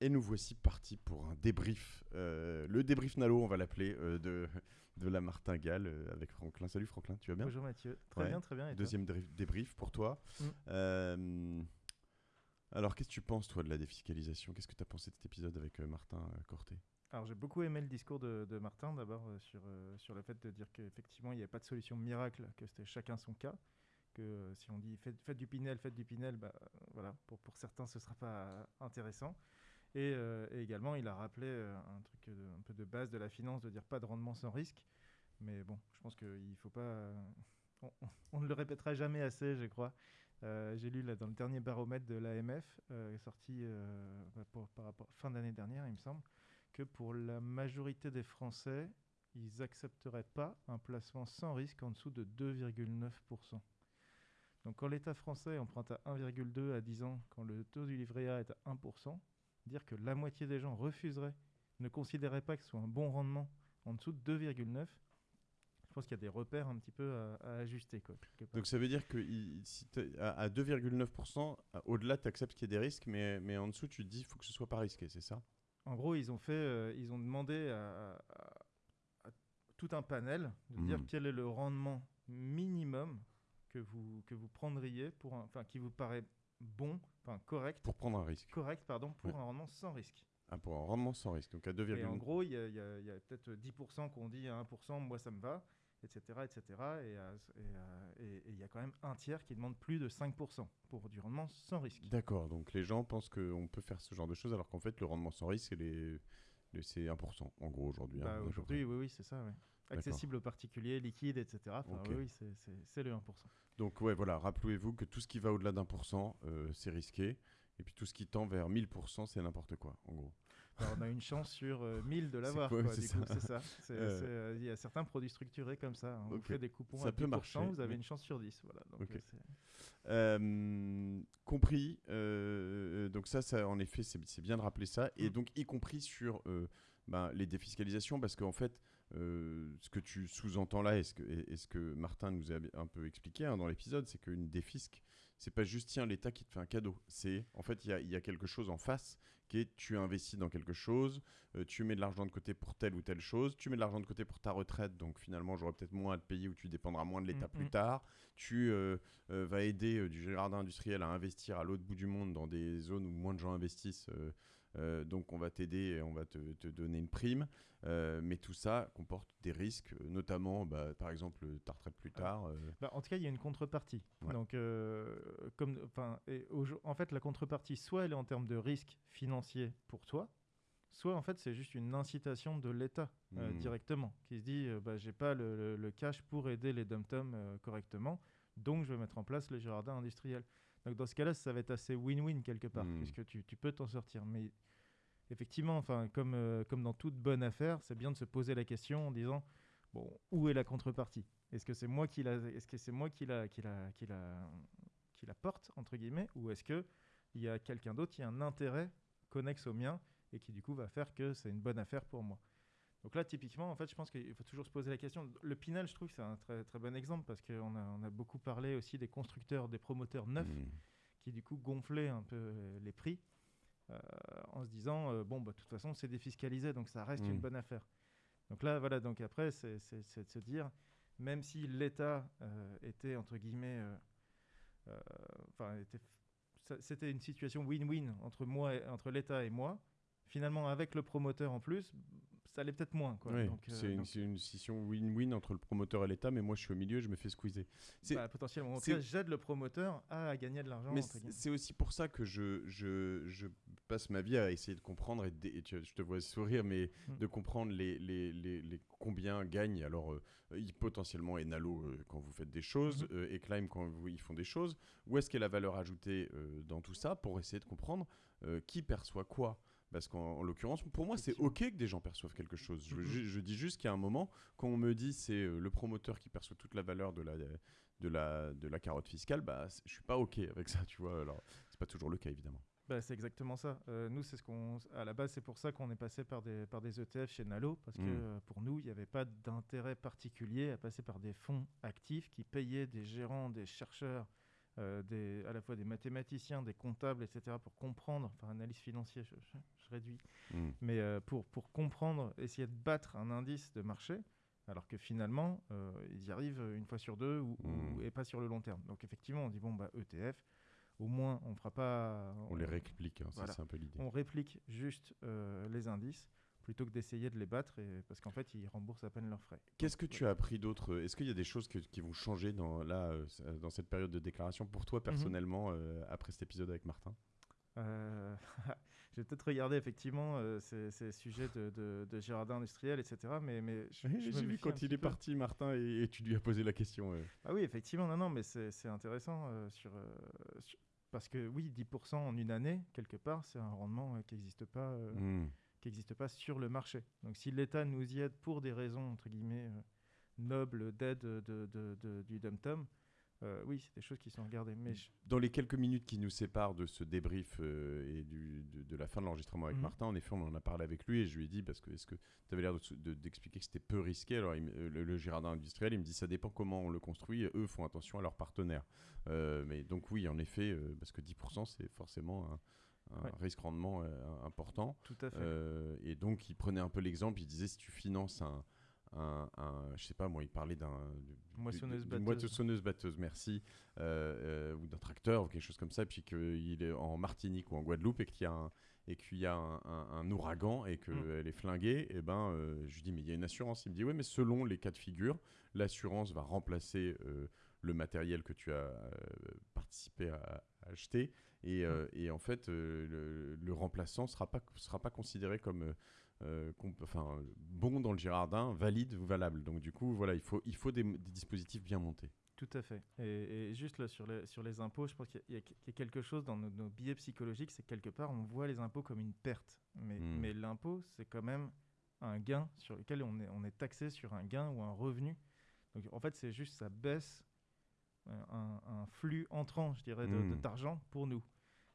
Et nous voici partis pour un débrief. euh, le débrief Nalo, on va l'appeler, euh, de, de la martingale euh, avec Franklin. Salut Franklin, tu vas bien? Bonjour Mathieu. Très Ouais. bien, très bien. Et Deuxième débrief pour toi. Mm. Euh, alors, qu'est-ce que tu penses, toi, de la défiscalisation? Qu'est-ce que tu as pensé de cet épisode avec Martin Corté? Alors j'ai beaucoup aimé le discours de, de Martin d'abord sur, sur le fait de dire qu'effectivement il n'y avait pas de solution miracle, que c'était chacun son cas, que euh, si on dit faites, faites du Pinel, faites du Pinel, bah, voilà, pour, pour certains ce ne sera pas intéressant. Et, euh, et également il a rappelé euh, un truc de- un peu de base de la finance, de dire pas de rendement sans risque. Mais bon, je pense qu'il faut pas... euh, on, ne le répétera jamais assez, je crois. Euh, J'ai lu dans le dernier baromètre de l'AMF, euh, sorti euh, bah, fin d'année dernière, il me semble, que pour la majorité des Français, ils n'accepteraient pas un placement sans risque en dessous de 2,9%. Donc quand l'État français emprunte à 1,2 à 10 ans, quand le taux du livret A est à 1%, dire que la moitié des gens refuseraient, ne considéraient pas que ce soit un bon rendement en dessous de 2,9, je pense qu'il y a des repères un petit peu à, à ajuster. Quoi. Donc, ça veut dire que il- si t'es- à, à 2,9%, à- au-delà, tu acceptes qu'il y ait des risques, mais, mais en dessous, tu te dis qu'il faut que ce soit pas risqué, c'est ça? En gros, ils ont fait, euh, ils ont demandé à, tout un panel de Mhm. dire quel est le rendement minimum que vous que vous prendriez pour, enfin, qui vous paraît bon, enfin correct, Pour prendre un risque. correct, pardon, pour Ouais. un rendement sans risque. Ah, pour un rendement sans risque. Donc, à Et en 2,9%. gros, il y a, peut-être 10% qu'on dit à 1%, moi ça me va, etc., etc. Et à- et il y a quand même un tiers qui demande plus de 5% pour du rendement sans risque. D'accord, donc les gens pensent qu'on peut faire ce genre de choses alors qu'en fait le rendement sans risque il est- le- c'est 1% en gros aujourd'hui. hein, Bah, Aujourd'hui, oui, oui, c'est ça. ouais. Accessible aux particuliers, liquide, etc. Enfin, oui, oui, c'est- c'est c'est le 1%. Donc ouais voilà, rappelez-vous que tout ce qui va au-delà d'un pour cent euh, c'est risqué et puis tout ce qui tend vers 1000% c'est n'importe quoi en gros. Alors, on a une chance sur euh, 1000 de l'avoir. quoi, quoi, c'est du ça. coup, C'est ça. C'est- Euh. euh, Il y a certains produits structurés comme ça. hein. On Ok. fait des coupons Ça à peut 10%, marcher, vous avez mais- une chance sur 10. Voilà. Donc, euh, Euh, compris. euh, donc ça, ça, en effet, c'est c'est bien de rappeler ça. Et Mm. donc, y compris sur euh, ben, les défiscalisations, parce qu'en fait, euh, ce que tu sous-entends là, et ce que, et- et ce que Martin nous a un peu expliqué hein, dans l'épisode, c'est qu'une défisque, c'est pas juste tiens l'État qui te fait un cadeau. C'est en fait, il y a, il y a quelque chose en face qui est tu investis dans quelque chose, euh, tu mets de l'argent de côté pour telle ou telle chose, tu mets de l'argent de côté pour ta retraite, donc finalement j'aurai peut-être moins à te payer ou tu dépendras moins de l'État Mm, plus mm. tard. Tu euh, euh, vas aider du jardin industriel à investir à l'autre bout du monde dans des zones où moins de gens investissent. euh, donc on va t'aider et on va te, te donner une prime. Euh, mais tout ça comporte des risques, notamment bah, par exemple ta retraite plus tard. euh, Bah, en tout cas, il y a une contrepartie. Ouais. Donc, comme, enfin, et au- en fait, la contrepartie, soit elle est en termes de risque financier pour toi, soit en fait, c'est juste une incitation de l'État euh, Hmm. directement, qui se dit, euh, bah, j'ai pas le, le- le cash pour aider les dom-toms euh, correctement, donc je vais mettre en place les jardins industriels. Donc, dans ce cas-là, ça va être assez win-win quelque part, Hmm. puisque tu, tu peux t'en sortir. Mais effectivement, enfin, comme, euh, comme dans toute bonne affaire, c'est bien de se poser la question en disant, bon, où est la contrepartie? Est-ce que c'est moi qui la, est-ce que c'est moi qui la, qui la, qui la, qui la porte entre guillemets, ou est-ce que il y a quelqu'un d'autre qui a un intérêt connexe au mien et qui du coup va faire que c'est une bonne affaire pour moi Donc là, typiquement, en fait, je pense qu'il faut toujours se poser la question. Le Pinel, je trouve que c'est un très très bon exemple parce qu'on a, on a beaucoup parlé aussi des constructeurs, des promoteurs neufs mm. qui du coup gonflaient un peu les prix euh, en se disant euh, bon bah de toute façon c'est défiscalisé donc ça reste une bonne affaire. Donc là voilà donc après c'est de se dire même si l'État euh, était entre guillemets euh, enfin était ça- c'était une situation win-win entre moi et- entre l'État et moi. Finalement avec le promoteur en plus ça allait peut-être moins quoi. Ouais, Donc, euh, c'est une, donc, c'est une scission win-win entre le promoteur et l'État, mais moi je suis au milieu, je me fais squeezer. c'est- bah, potentiellement en tout c'est- cas j'aide le promoteur à gagner de l'argent. Mais c'est aussi pour ça que je, je, je passe ma vie à essayer de comprendre, et, de dé- et tu- je te vois sourire, mais Mm. de comprendre les, les, les, les- combien gagnent alors euh, potentiellement Enalo euh, quand vous faites des choses, Mhm. euh, et Climb quand vous, ils font des choses. Où est-ce qu'est la valeur ajoutée euh, dans tout ça pour essayer de comprendre qui perçoit quoi? Parce qu'en en l'occurrence, pour moi, c'est. OK que des gens perçoivent quelque chose. Je, Mhm. je- je dis juste qu'il y a un moment, quand on me dit c'est euh, le promoteur qui perçoit toute la valeur de la, de la, de la carotte fiscale, bah, je suis pas OK avec ça, tu vois. Alors, c'est pas toujours le cas, évidemment. Bah, c'est exactement ça. Euh, nous, c'est ce qu'on, à la base, c'est pour ça qu'on est passé par des, par des ETF chez Nalo, parce que Mm. euh, pour nous, il n'y avait pas d'intérêt particulier à passer par des fonds actifs qui payaient des gérants, des chercheurs euh, des, à la fois des mathématiciens, des comptables, etc., pour comprendre, enfin analyse financière, je, je- je réduis, Mm. mais euh, pour, pour comprendre, essayer de battre un indice de marché, alors que finalement, euh, ils y arrivent une fois sur deux ou, ou- Mm. et pas sur le long terme. Donc effectivement, on dit, bon, bah, ETF, au moins, on fera pas... On les réplique, hein, Voilà. c'est un peu l'idée. on réplique juste les indices plutôt que d'essayer de les battre, et, parce qu'en fait, ils remboursent à peine leurs frais. Qu'est-ce que tu as appris d'autre Est-ce qu'il y a des choses que- qui vont changer dans, là, euh, euh, dans cette période de déclaration pour toi personnellement euh, après cet épisode avec Martin? Euh, J'ai peut-être regardé effectivement euh, ces, ces sujets de, de, de Girardin industriel, etc. Mais, mais J'ai vu quand il est peu. parti, Martin, et, et tu lui as posé la question. euh. Ah oui, effectivement, non, non, mais c'est intéressant euh, sur, euh, sur- parce que oui, 10% en une année, quelque part, c'est un rendement euh, qui n'existe pas, euh, Mm. Qui existe pas sur le marché. Donc si l'État nous y aide pour des raisons entre guillemets euh, nobles d'aide de, de- de- du dum-tom, euh, oui, c'est des choses qui sont regardées. Mais je- Dans les quelques minutes qui nous séparent de ce débrief euh, et du, de, de la fin de l'enregistrement avec Mhm. Martin, en effet, on en a parlé avec lui et je lui ai dit, parce que est-ce que tu avais l'air de- de- d'expliquer que c'était peu risqué? Alors, il euh, le, le Girardin industriel, il me dit, ça dépend comment on le construit. Eux font attention à leurs partenaires. Euh, mais donc, oui, en effet, parce que 10%, c'est forcément un, un Ouais. risque-rendement euh, important. tout à fait. Euh, et donc, il prenait un peu l'exemple. Il disait si tu finances un, un, un- je sais pas moi, il parlait d'un du- Moissonneuse batteuse. moissonneuse batteuse, merci, euh, euh, ou d'un tracteur ou quelque chose comme ça, et puis qu'il est en Martinique ou en Guadeloupe et qu'il y a un et qu'il y a un, ouragan et qu'elle Mm. est flinguée, et ben, euh, je lui dis mais il y a une assurance. Il me dit oui, mais selon les cas de figure, l'assurance va remplacer le matériel que tu as participé à, à acheter. Et, euh, et en fait, le, le remplaçant ne sera pas, sera pas considéré comme euh, enfin, bon dans le Girardin, valide ou valable. Donc du coup, voilà, il faut, il faut des, des dispositifs bien montés. Tout à fait. Et, et juste là, sur les, sur les impôts, je pense qu'il y, a- y quelque chose dans nos, nos biais psychologiques, c'est que quelque part, on voit les impôts comme une perte. Mais, Hmm. mais l'impôt, c'est quand même un gain sur lequel on est, on est taxé sur un gain ou un revenu. Donc en fait, c'est juste ça baisse euh, un, un flux entrant, je dirais, Hmm. d'argent pour nous,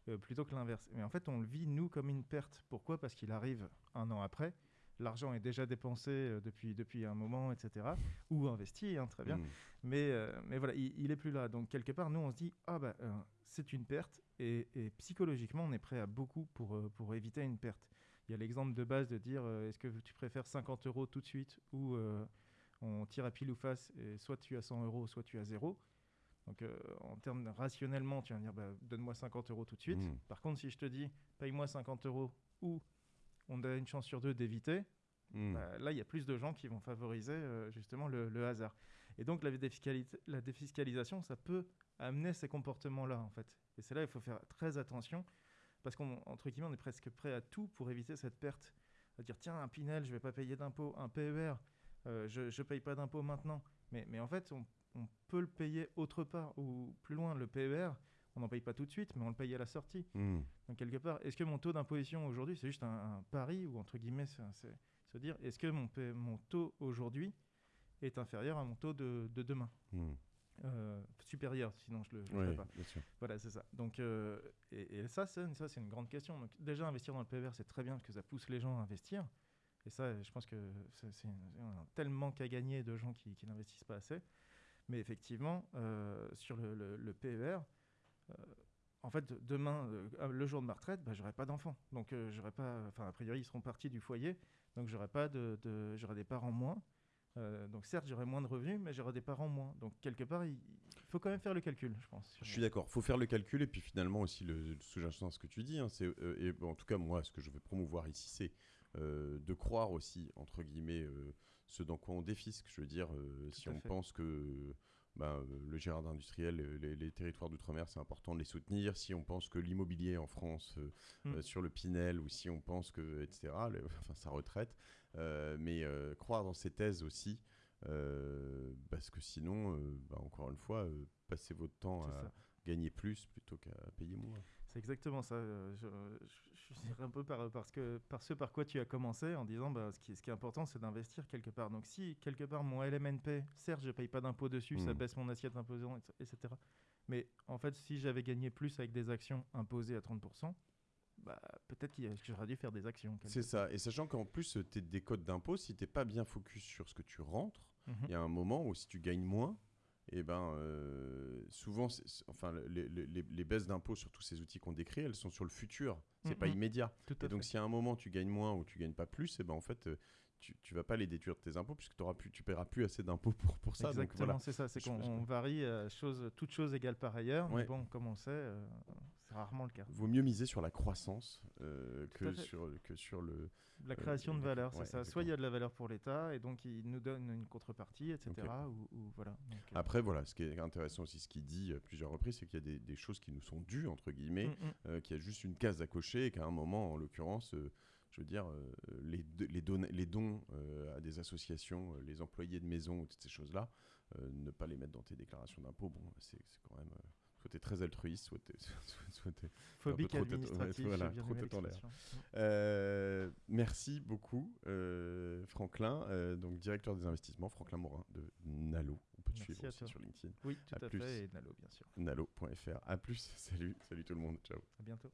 euh, plutôt que l'inverse. Mais en fait, on le vit, nous, comme une perte. Pourquoi? Parce qu'il arrive un an après. L'argent est déjà dépensé euh, depuis, depuis un moment, etc. Ou investi, hein, très bien. Mm. Mais, euh, mais voilà, il, il est plus là. Donc quelque part, nous, on se dit, ah bah, euh, c'est une perte. Et, et psychologiquement, on est prêt à beaucoup pour, euh, pour éviter une perte. Il y a l'exemple de base de dire, est-ce que tu préfères 50 euros tout de suite ou on tire à pile ou face et soit tu as 100 euros, soit tu as zéro. Donc euh, en termes rationnellement, tu vas me dire, bah, donne-moi 50 euros tout de suite. Mm. Par contre, si je te dis, paye-moi 50 euros ou on a une chance sur deux d'éviter, Mm. bah, là, il y a plus de gens qui vont favoriser euh, justement le, le hasard. Et donc, la, défiscalisation, ça peut amener ces comportements-là, en fait. Et c'est là il faut faire très attention, parce qu'entre guillemets, on est presque prêt à tout pour éviter cette perte. À dire, tiens, un Pinel, je vais pas payer d'impôt, un PER, euh, je ne paye pas d'impôt maintenant. Mais, mais en fait, on, on peut le payer autre part, ou plus loin, le PER, on n'en paye pas tout de suite, mais on le paye à la sortie. Mm. Donc quelque part, est-ce que mon taux d'imposition aujourd'hui, c'est juste un, un pari ou entre guillemets, c'est se dire, est-ce que mon, taux aujourd'hui est inférieur à mon taux de, de demain? Mm. Euh, Supérieur, sinon je le, je le ferai pas. Voilà, c'est ça. Donc, euh, et, et ça, c'est ça, c'est une grande question. Donc déjà, investir dans le PVR, c'est très bien parce que ça pousse les gens à investir. Et ça, je pense que c'est un tel manque à gagner de gens qui, qui n'investissent pas assez. Mais effectivement, euh, sur le, le, PER, euh, en fait, demain, euh, le jour de ma retraite, bah, j'aurai pas d'enfants. Donc, j'aurai pas. Enfin, a priori, ils seront partis du foyer. Donc, j'aurai pas de, j'aurai des parents moins. Donc, certes, j'aurai moins de revenus, mais j'aurai des parents moins. Donc, quelque part, il, il faut quand même faire le calcul, je pense. Je suis d'accord. faut faire le calcul et puis finalement aussi sous-jacent à ce que tu dis. hein, c'est, en tout cas, moi, ce que je veux promouvoir ici, c'est de croire aussi, entre guillemets, ce dans quoi on défisque. Je veux dire, euh, si on fait. pense que ben, euh, le Gérard industriel, les, les territoires d'outre-mer, c'est important de les soutenir. Si on pense que l'immobilier en France, euh, Mm. euh, sur le Pinel, ou si on pense que, etc., le- enfin, sa retraite, euh, mais croire dans ces thèses aussi. parce que sinon, bah, encore une fois, passez votre temps à ça. gagner plus plutôt qu'à payer moins. C'est exactement ça. euh, Je, je, je dirais un peu par, parce que, par ce par quoi tu as commencé en disant bah, ce, qui, ce qui est important, c'est d'investir quelque part. Donc, si quelque part mon LMNP, certes, je ne paye pas d'impôt dessus, ça Mm. baisse mon assiette imposante, etc. Mais en fait, si j'avais gagné plus avec des actions imposées à 30%, bah, peut-être que j'aurais dû faire des actions. C'est ça. Et sachant qu'en plus, tu des codes d'impôt, si tu pas bien focus sur ce que tu rentres, Mhm. il y a un moment où si tu gagnes moins, et ben souvent, enfin, les, les, les baisses d'impôts sur tous ces outils qu'on décrit, elles sont sur le futur. C'est pas immédiat. et donc, si à un moment tu gagnes moins ou tu gagnes pas plus, et ben en fait, tu, tu vas pas les déduire de tes impôts puisque auras plus, tu paieras plus assez d'impôts pour, pour ça. Exactement, voilà. c'est ça. C'est qu'on varie euh, chose, toute chose égale par ailleurs. Mais bon, comme on sait, euh, rarement le cas. Vaut mieux miser sur la croissance euh, que, sur, que sur le. La création de valeur, c'est ça. Soit il y a de la valeur pour l'État et donc il nous donne une contrepartie, etc. Ou, voilà. Après, voilà, ce qui est intéressant aussi, ce qu'il dit à plusieurs reprises, c'est qu'il y a des, des, choses qui nous sont dues, entre guillemets, mm, mm. qu'il y a juste une case à cocher et qu'à un moment, en l'occurrence, je veux dire, euh, les, les, les dons euh, à des associations, euh, les employés de maison, toutes ces choses-là, ne pas les mettre dans tes déclarations d'impôts, bon, c'est quand même très altruiste, soit tu es, soit, phobique administratif, voilà, trop euh, merci beaucoup, Franklin, donc directeur des investissements, Franklin Morin de Nalo. On peut te suivre aussi sur LinkedIn. Oui, tout à, fait, et Nalo, bien sûr. Nalo.fr. À plus, salut, salut tout le monde, ciao. À bientôt.